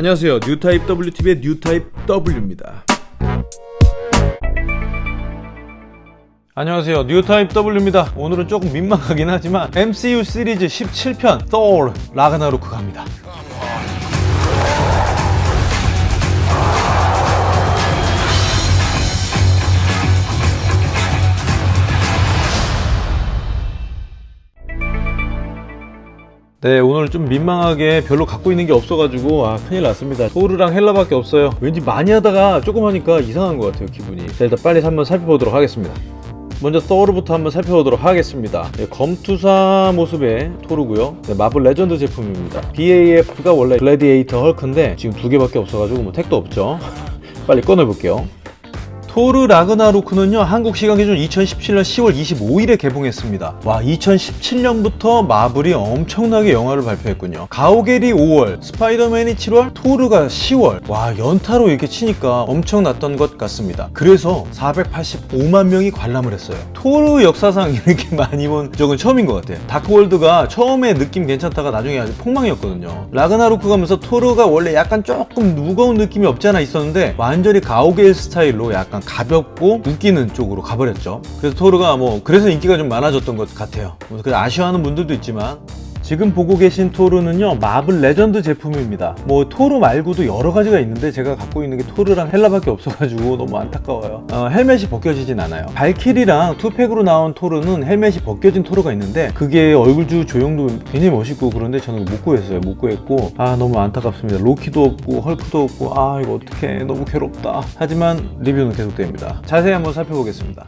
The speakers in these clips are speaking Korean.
안녕하세요. 뉴타입 WTV의 뉴타입 W입니다. 안녕하세요. 뉴타입 W입니다. 오늘은 조금 민망하긴 하지만 MCU 시리즈 17편 토르 라그나로크 갑니다 네 오늘 좀 민망하게 별로 갖고 있는 게 없어가지고 아 큰일 났습니다. 토르랑 헬라밖에 없어요. 왠지 많이 하다가 조금 하니까 이상한 것 같아요 기분이. 자 일단 빨리 한번 살펴보도록 하겠습니다. 먼저 토르부터 한번 살펴보도록 하겠습니다. 네, 검투사 모습의 토르고요. 네, 마블 레전드 제품입니다. BAF가 원래 글래디에이터 헐크인데 지금 두 개밖에 없어가지고 뭐 택도 없죠. 빨리 꺼내볼게요 토르 라그나로크는요 한국 시간 기준 2017년 10월 25일에 개봉했습니다. 와 2017년부터 마블이 엄청나게 영화를 발표했군요. 가오겔이 5월 스파이더맨이 7월 토르가 10월. 와 연타로 이렇게 치니까 엄청났던 것 같습니다. 그래서 485만 명이 관람을 했어요. 토르 역사상 이렇게 많이 본 적은 처음인 것 같아요. 다크월드가 처음에 느낌 괜찮다가 나중에 아주 폭망이었거든요. 라그나로크 가면서 토르가 원래 약간 조금 무거운 느낌이 없지 않아 있었는데 완전히 가오겔 스타일로 약간 가볍고 웃기는 쪽으로 가버렸죠. 그래서 토르가 뭐 그래서 인기가 좀 많아졌던 것 같아요. 그래서 아쉬워하는 분들도 있지만 지금 보고 계신 토르는요 마블 레전드 제품입니다. 뭐 토르 말고도 여러 가지가 있는데 제가 갖고 있는 게 토르랑 헬라밖에 없어가지고 너무 안타까워요. 어, 헬멧이 벗겨지진 않아요. 발키리랑 two-pack으로 나온 토르는 헬멧이 벗겨진 토르가 있는데 그게 얼굴 조형도 굉장히 멋있고 그런데 저는 못 구했어요. 못 구했고. 아 너무 안타깝습니다. 로키도 없고 헐크도 없고. 아 이거 어떡해. 너무 괴롭다. 하지만 리뷰는 계속됩니다. 자세히 한번 살펴보겠습니다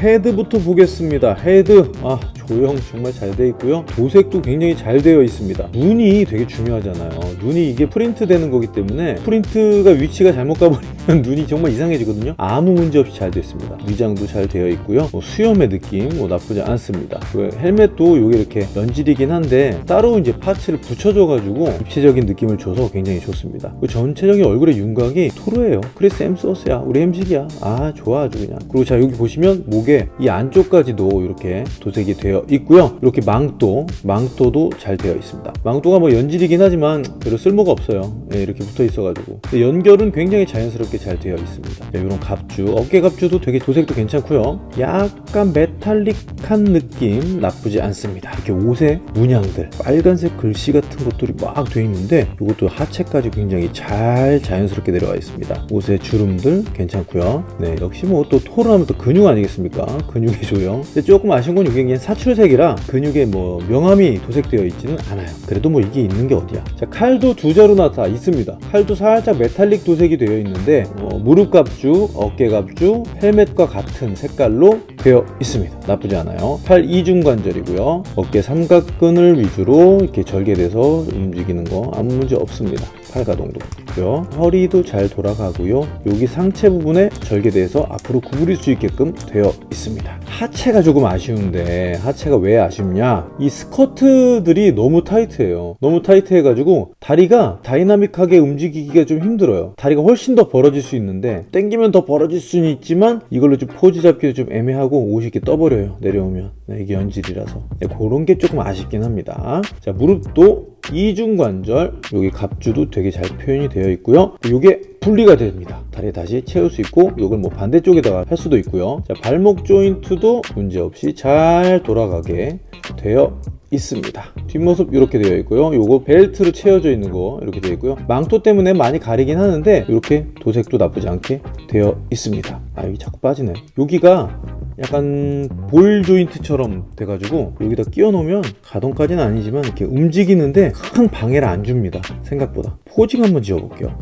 헤드부터 보겠습니다. 헤드. 아 조형 정말 잘 되어 있고요. 도색도 굉장히 잘 되어 있습니다. 눈이 되게 중요하잖아요 눈이 이게 프린트 되는 거기 때문에 프린트가 위치가 잘못 가버리면 눈이 정말 이상해지거든요. 아무 문제 없이 잘 되어 있습니다. 위장도 잘 되어 있고요. 뭐 수염의 느낌 뭐 나쁘지 않습니다. 그 헬멧도 이게 이렇게 연질이긴 한데 따로 이제 parts를 붙여줘 가지고 입체적인 느낌을 줘서 굉장히 좋습니다. 그 전체적인 얼굴의 윤곽이 토르예요. 크리스 헴스워스야. 우리 햄식이야. 아 좋아 아주 그냥. 그리고 자 여기 보시면 목에 이 안쪽까지도 이렇게 도색이 되어 있고요. 이렇게 망토 망토도 잘 되어 있습니다. 망토가 뭐 연질이긴 하지만 별로 쓸모가 없어요. 네, 이렇게 붙어 있어 가지고. 연결은 굉장히 자연스럽게 잘 되어 있습니다. 네, 이런 갑주 어깨 갑주도 되게 도색도 괜찮고요. 약간 metallic한 느낌 나쁘지 않습니다. 이렇게 옷에 문양들 빨간색 글씨 같은 것들이 막 되어 있는데 이것도 하체까지 굉장히 잘 자연스럽게 내려와 있습니다. 옷에 주름들 괜찮고요. 네 역시 뭐 또 토르 하면 또 근육 아니겠습니까? 근육의 조형. 근데 조금 아쉬운 건 이게 그냥 사출색이라 근육에 뭐 명암이 도색되어 있지는 않아요. 그래도 뭐 이게 있는 게 어디야? 자 칼도 두 자루나 다 있습니다. 칼도 살짝 메탈릭 도색이 되어 있는데 어, 무릎 갑주 어깨 갑주 헬멧과 같은 색깔로 되어 있습니다. 나쁘지 않아요. 팔 이중관절이고요. 어깨 삼각근을 위주로 이렇게 절개돼서 움직이는 거 아무 문제 없습니다 팔 가동도 있고요. 허리도 잘 돌아가고요. 여기 상체 부분에 절개돼서 앞으로 구부릴 수 있게끔 되어 있습니다. 하체가 조금 아쉬운데 하체가 왜 아쉽냐? 이 스커트들이 너무 타이트해요. 너무 타이트해 가지고 다리가 다이나믹하게 움직이기가 좀 힘들어요. 다리가 훨씬 더 벌어질 수 있는데 땡기면 더 벌어질 수는 있지만 이걸로 좀 포즈 잡기도 좀 애매하고 옷이 이렇게 떠버려요 내려오면. 네, 이게 연질이라서. 네, 그런 게 조금 아쉽긴 합니다. 자 무릎도 이중관절 여기 갑주도 되게 잘 표현이 되어 있고요. 이게 분리가 됩니다. 다리에 다시 채울 수 있고 이걸 뭐 반대쪽에다가 할 수도 있고요. 자 발목 조인트도 문제없이 잘 돌아가게 되어 있습니다. 뒷모습 이렇게 되어 있고요. 요거 벨트로 채워져 있는 거 이렇게 되어 있고요. 망토 때문에 많이 가리긴 하는데 이렇게 도색도 나쁘지 않게 되어 있습니다. 아 여기 자꾸 빠지네. 여기가 약간 볼 조인트처럼 돼가지고 여기다 끼워 놓으면 가동까지는 아니지만 이렇게 움직이는데 큰 방해를 안 줍니다. 생각보다. 포징 한번 지어 볼게요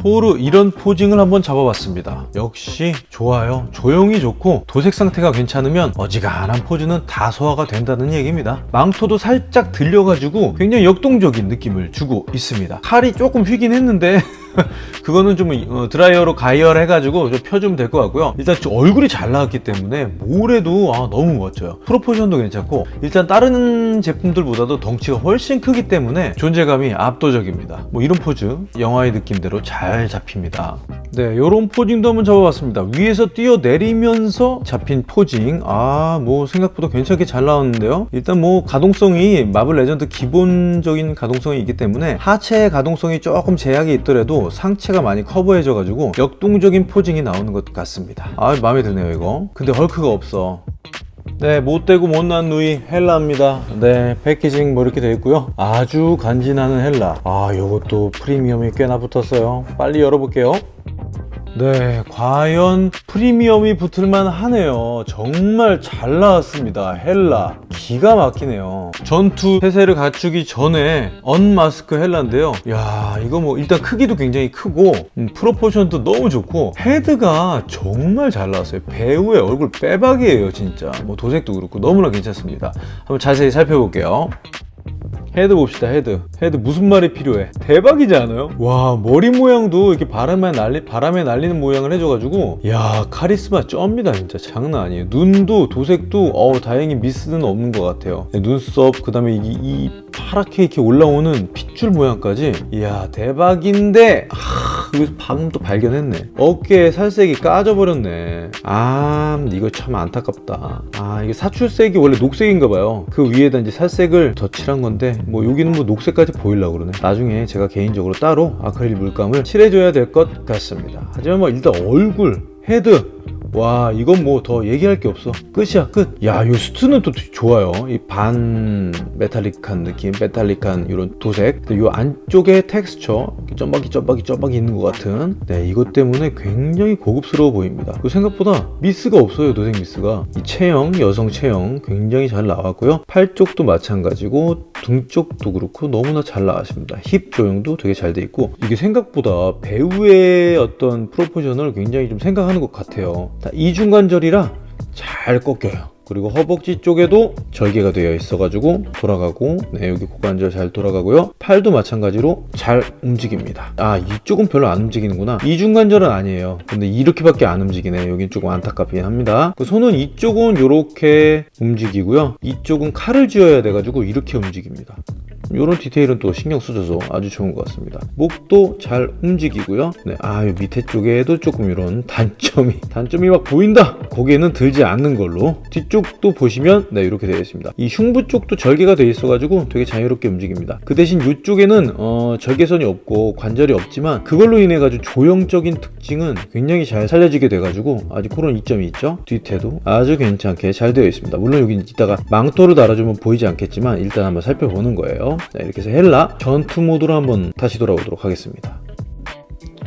토르 이런 posing을 한번 잡아봤습니다. 역시 좋아요. 조형이 좋고 도색 상태가 괜찮으면 어지간한 포즈는 다 소화가 된다는 얘기입니다. 망토도 살짝 들려가지고 굉장히 역동적인 느낌을 주고 있습니다. 칼이 조금 휘긴 했는데 그거는 좀 어, 드라이어로 가열 해가지고 좀 펴주면 될 것 같고요. 일단 좀 얼굴이 잘 나왔기 때문에 뭐래도 아, 너무 멋져요. proportion도 괜찮고 일단 다른 제품들보다도 덩치가 훨씬 크기 때문에 존재감이 압도적입니다. 뭐 이런 포즈 영화의 느낌대로 잘 잡힙니다. 네, 이런 posing도 한번 잡아봤습니다. 위에서 뛰어내리면서 잡힌 posing 아 뭐 생각보다 괜찮게 잘 나왔는데요. 일단 뭐 가동성이 마블 레전드 기본적인 가동성이 있기 때문에 하체의 가동성이 조금 제약이 있더라도 상체가 많이 커버해져 가지고 역동적인 posing이 나오는 것 같습니다 아 마음에 드네요 이거 근데 헐크가 없어 네, 못되고 못난 누이 헬라입니다. 네, packaging 뭐 이렇게 되어 있고요. 아주 간지나는 헬라. 아, 요것도 프리미엄이 꽤나 붙었어요. 빨리 열어볼게요. 네, 과연 프리미엄이 붙을만 하네요. 정말 잘 나왔습니다. 헬라. 기가 막히네요. 전투 태세를 갖추기 전에 unmask 헬라인데요. 야, 이거 뭐 일단 크기도 굉장히 크고 음, proportion도 너무 좋고 헤드가 정말 잘 나왔어요. 배우의 얼굴 빼박이에요, 진짜. 뭐 도색도 그렇고 너무나 괜찮습니다. 한번 자세히 살펴볼게요. 헤드 봅시다 헤드. 헤드 무슨 말이 필요해? 대박이지 않아요? 와 머리 모양도 이렇게 바람에 날리 바람에 날리는 모양을 해줘가지고. 야 카리스마 쩝니다 진짜. 장난 아니에요. 눈도 도색도 어 다행히 미스는 없는 것 같아요. 네, 눈썹 그 다음에 이, 이 파랗게 이렇게 올라오는 핏줄 모양까지. 이야 대박인데. 하, 여기서 방금 또 발견했네. 어깨에 살색이 까져버렸네. 아 이거 참 안타깝다. 아 이게 사출색이 원래 녹색인가 봐요. 그 위에다 이제 살색을 덧칠한 건데 뭐 여기는 뭐 녹색까지 보이려고 그러네. 나중에 제가 개인적으로 따로 아크릴 물감을 칠해줘야 될 것 같습니다. 하지만 뭐 일단 얼굴 헤드 와 이건 뭐 더 얘기할 게 없어. 끝이야 끝이야 이 슈트는 또 좋아요. 이 반 metallic한 느낌 metallic한 이런 도색. 이 안쪽에 텍스처 점박이 점박이 점박이 있는 것 같은. 네 이것 때문에 굉장히 고급스러워 보입니다. 그리고 생각보다 미스가 없어요 도색 미스가. 이 체형 여성 체형 굉장히 잘 나왔고요. 팔 쪽도 마찬가지고 등 쪽도 그렇고 너무나 잘 나왔습니다. 힙 조형도 되게 잘 돼 있고. 이게 생각보다 배우의 어떤 프로포션을 굉장히 좀 생각하는 것 같아요 이중관절이라 잘 꺾여요. 그리고 허벅지 쪽에도 절개가 되어 있어 가지고 돌아가고 네 여기 고관절 잘 돌아가고요. 팔도 마찬가지로 잘 움직입니다. 아 이쪽은 별로 안 움직이는구나. 이중관절은 아니에요. 근데 이렇게밖에 안 움직이네. 여긴 조금 안타깝긴 합니다. 그 손은 이쪽은 이렇게 움직이고요. 이쪽은 칼을 쥐어야 돼 가지고 이렇게 움직입니다 이런 디테일은 또 신경 써줘서 아주 좋은 것 같습니다. 목도 잘 움직이고요. 네, 아 밑에 쪽에도 조금 이런 단점이 단점이 막 보인다! 고개는 들지 않는 걸로. 뒤쪽도 보시면 네 이렇게 되어 있습니다. 이 흉부 쪽도 절개가 되어 있어 가지고 되게 자유롭게 움직입니다. 그 대신 이쪽에는 어, 절개선이 없고 관절이 없지만 그걸로 인해 가지고 조형적인 특징은 굉장히 잘 살려지게 돼 가지고 아주 그런 이점이 있죠? 뒤태도 아주 괜찮게 잘 되어 있습니다. 물론 여기 이따가 망토를 달아주면 보이지 않겠지만 일단 한번 살펴보는 거예요 자, 이렇게 해서 헬라 전투 모드로 한번 다시 돌아오도록 하겠습니다.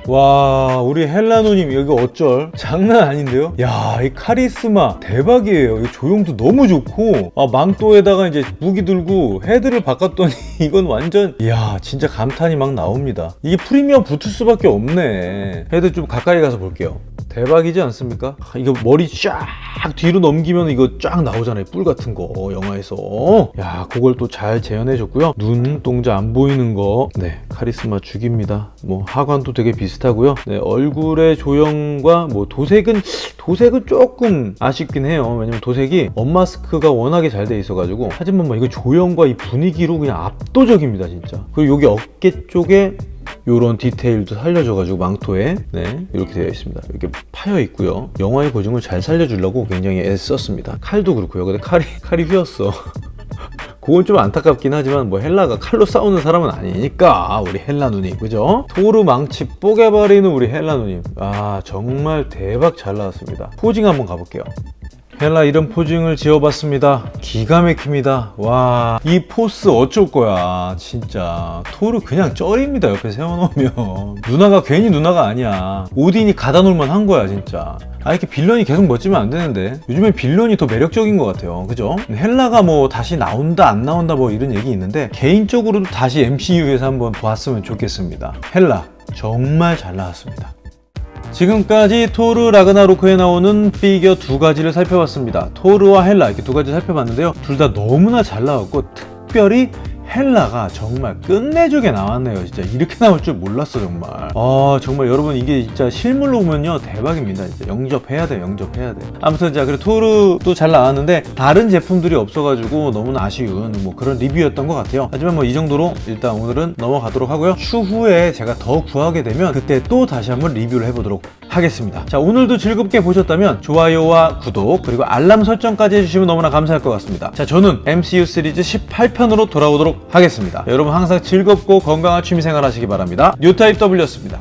와 우리 헬라 누님 여기 어쩔? 장난 아닌데요? 야 이 카리스마 대박이에요. 이 조형도 너무 좋고. 아 망토에다가 이제 무기 들고 헤드를 바꿨더니 이건 완전 이야 진짜 감탄이 막 나옵니다. 이게 프리미엄 붙을 수밖에 없네. 헤드 좀 가까이 가서 볼게요 대박이지 않습니까? 아, 이거 머리 쫙 뒤로 넘기면 이거 쫙 나오잖아요. 뿔 같은 거 영화에서. 야 그걸 또 잘 재현해 줬고요. 눈 동자 안 보이는 거네 카리스마 죽입니다. 뭐 하관도 되게 비슷하고요. 네, 얼굴의 조형과 뭐 도색은 도색은 조금 아쉽긴 해요. 왜냐면 도색이 언마스크가 워낙에 잘 돼 있어 가지고. 하지만 뭐 이거 조형과 이 분위기로 그냥 압도적입니다 진짜. 그리고 여기 어깨 쪽에 이런 디테일도 살려줘가지고 망토에. 네 이렇게 되어 있습니다. 이렇게 파여 있고요. 영화의 고증을 잘 살려주려고 굉장히 애썼습니다. 칼도 그렇고요. 근데 칼이 칼이 휘었어. 그건 좀 안타깝긴 하지만 뭐 헬라가 칼로 싸우는 사람은 아니니까 우리 헬라 누님. 그죠? 토르 망치 뽀개버리는 우리 헬라 누님. 아 정말 대박 잘 나왔습니다. 포징 한번 가볼게요 헬라 이런 포징을 지어봤습니다. 기가 막힙니다. 와 이 포스 어쩔 거야 진짜. 토르 그냥 쩔입니다 옆에 세워놓으면. 누나가 괜히 누나가 아니야. 오딘이 가다 놀만 한 거야 진짜. 아 이렇게 빌런이 계속 멋지면 안 되는데. 요즘엔 빌런이 더 매력적인 것 같아요. 그죠? 헬라가 뭐 다시 나온다 안 나온다 뭐 이런 얘기 있는데 개인적으로도 다시 MCU에서 한번 보았으면 좋겠습니다. 헬라 정말 잘 나왔습니다 지금까지 토르 라그나로크에 나오는 피규어 두 가지를 살펴봤습니다. 토르와 헬라 이렇게 두 가지 살펴봤는데요. 둘 다 너무나 잘 나왔고 특별히 헬라가 정말 끝내주게 나왔네요. 진짜 이렇게 나올 줄 몰랐어 정말. 아 정말 여러분 이게 진짜 실물로 보면요 대박입니다. 진짜 영접해야 돼 영접해야 돼 아무튼 자 그리고 토르도 잘 나왔는데 다른 제품들이 없어가지고 너무나 아쉬운 뭐 그런 리뷰였던 것 같아요. 하지만 뭐 이 정도로 일단 오늘은 넘어가도록 하고요. 추후에 제가 더 구하게 되면 그때 또 다시 한번 리뷰를 해보도록 하겠습니다. 자 오늘도 즐겁게 보셨다면 좋아요와 구독 그리고 알람 설정까지 해주시면 너무나 감사할 것 같습니다. 자 저는 MCU 시리즈 18편으로 돌아오도록 하겠습니다. 여러분 항상 즐겁고 건강한 취미생활 하시기 바랍니다. 뉴타입 W였습니다